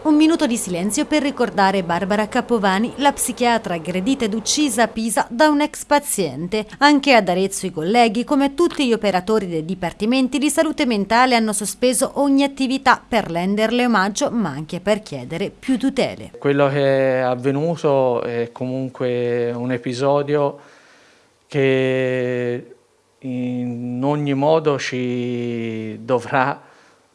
Un minuto di silenzio per ricordare Barbara Capovani, la psichiatra aggredita ed uccisa a Pisa da un ex paziente. Anche ad Arezzo i colleghi, come tutti gli operatori dei dipartimenti di salute mentale, hanno sospeso ogni attività per renderle omaggio, ma anche per chiedere più tutele. Quello che è avvenuto è comunque un episodio che in ogni modo ci dovrà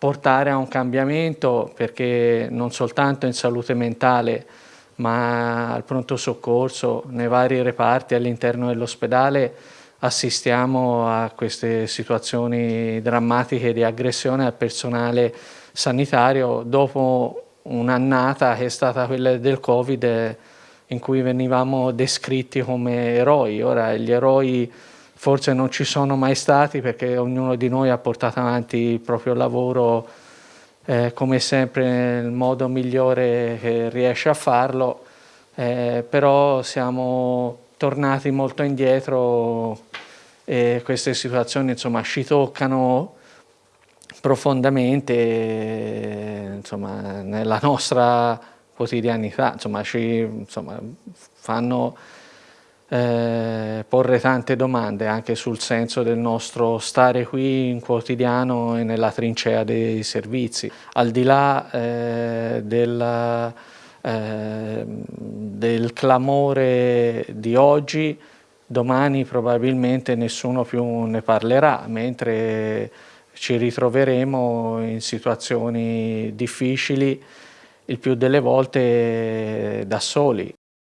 portare a un cambiamento perché non soltanto in salute mentale ma al pronto soccorso, nei vari reparti all'interno dell'ospedale assistiamo a queste situazioni drammatiche di aggressione al personale sanitario dopo un'annata che è stata quella del Covid in cui venivamo descritti come eroi. Ora gli eroi forse non ci sono mai stati perché ognuno di noi ha portato avanti il proprio lavoro eh, come sempre nel modo migliore che riesce a farlo, eh, però siamo tornati molto indietro e queste situazioni insomma ci toccano profondamente insomma, nella nostra quotidianità, insomma, ci insomma, fanno eh, porre tante domande anche sul senso del nostro stare qui in quotidiano e nella trincea dei servizi. Al di là eh, del, eh, del clamore di oggi, domani probabilmente nessuno più ne parlerà, mentre ci ritroveremo in situazioni difficili il più delle volte da soli.